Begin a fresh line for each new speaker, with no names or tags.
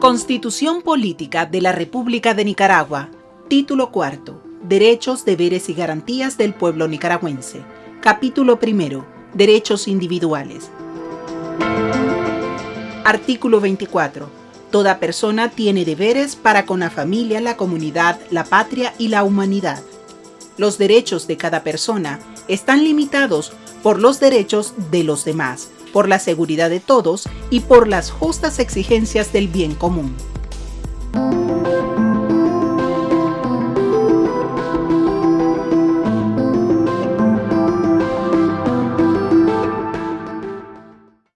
Constitución Política de la República de Nicaragua. Título cuarto. Derechos, deberes y garantías del pueblo nicaragüense. Capítulo primero. Derechos individuales. Artículo 24. Toda persona tiene deberes para con la familia, la comunidad, la patria y la humanidad. Los derechos de cada persona están limitados por los derechos de los demás, por la seguridad de todos y por las justas exigencias del bien común.